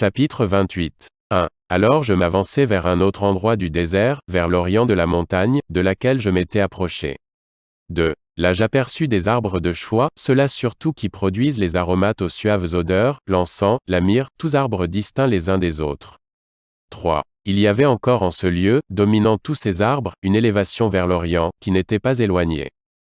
Chapitre 28. 1. Alors je m'avançai vers un autre endroit du désert, vers l'orient de la montagne, de laquelle je m'étais approché. 2. Là j'aperçus des arbres de choix, ceux-là surtout qui produisent les aromates aux suaves odeurs, l'encens, la myrrhe, tous arbres distincts les uns des autres. 3. Il y avait encore en ce lieu, dominant tous ces arbres, une élévation vers l'Orient, qui n'était pas éloignée.